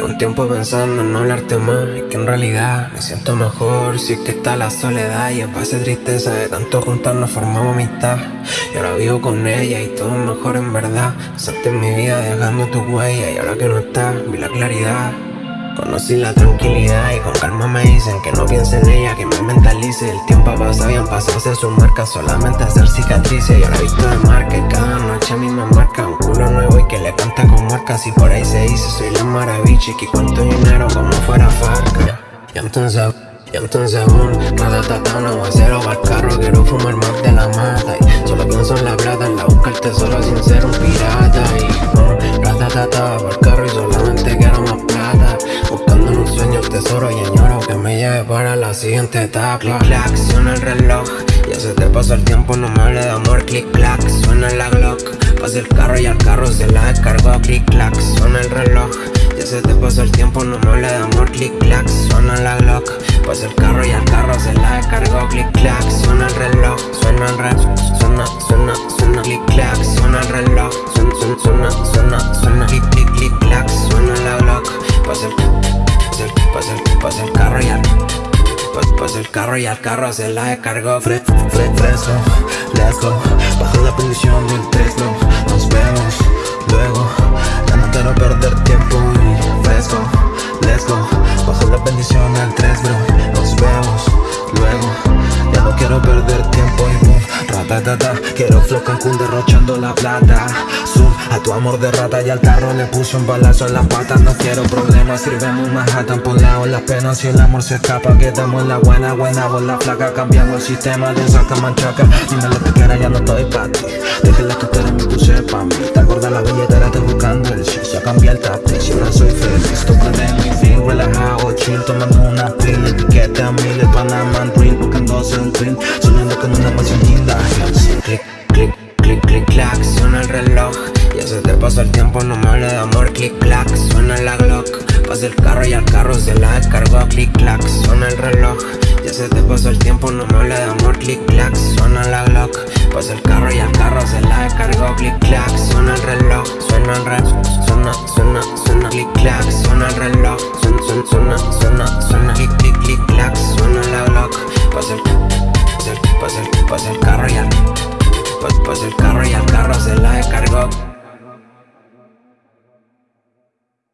Llevo un tiempo pensando en no hablarte más Y que en realidad me siento mejor. Si es que está la soledad y en base tristeza De tanto juntarnos formamos amistad. Y ahora vivo con ella y todo es mejor en verdad. Pasaste mi vida dejando tu huella Y ahora que no estás, vi la claridad. Conocí la tranquilidad y con calma me dicen que no piense en ella, que me mentalice. El tiempo ha pasado y han pasado a ser sus marcas, solamente hacer cicatrices. Y ahora visto de marca y cada noche a mí me marca un nuevo y que le canta con marcas Y por ahí se dice soy la maravilla y que cuento dinero como fuera farca. Y entonces... Y entonces un ratatata, no voy a cero el carro Quiero fumar más de la mata. Y solo pienso en la plata, en la busca el tesoro sin ser un pirata. Y um, ratatata, el carro y solamente quiero más Buscando en un sueño el tesoro y añoro que me lleve para la siguiente etapa. Click clack, suena el reloj. Ya se te pasó el tiempo, no me hable de amor. Click clack, suena la Glock Pasa el carro y al carro se la descargó Click clack, suena el reloj. Ya se te pasó el tiempo, no me hable de amor Click clack, suena la Glock. Pasa el carro y al carro se la descargó Click clack, suena el reloj Suena el reloj, suena y al carro se la descargó Fre, fre, fresco, let's go Bajo la bendición del texto Nos vemos luego Ya no quiero perder tiempo y fresco, let's go Bajo la bendición del 3 bro. Nos vemos luego Ya no quiero perder tiempo Quiero flow Cancún derrochando la plata. Zoom a tu amor de rata y al carro le puse un balazo en las patas No quiero problemas, sirvemos Manhattan Por lado. Las penas si el amor se escapa. Quedamos en la buena, buena, vos la flaca. Cambiamos el sistema de saca manchaca Dime lo que quieras, ya no estoy pa' ti. Deje la tutera, me puse pa' mí. Te acordas la billetera, estoy buscando el shit Ya cambié el tapiz y ahora soy feliz. Tocando mi fin, relajado, chill Tomando una pill, etiqueta a mil El Panaman Drill, buscándose el dream reloj. Ya se te pasó el tiempo, no me hable de amor, clic clac. Suena la Glock, pasa el carro y al carro se la descargó, clic clac. Suena el reloj, ya se te pasó el tiempo, no me hable de amor, clic clac. Suena la Glock, pasa el carro y al carro se la descargó, clic clac. Suena el reloj, suena el reloj, suena, suena, suena, clic clac. Suena el reloj, suena, suena, suena, suena, clic clic clic clac. Suena la Glock, pasa el, pasa el, pasa el, pasa el carro y al, pasa el carro.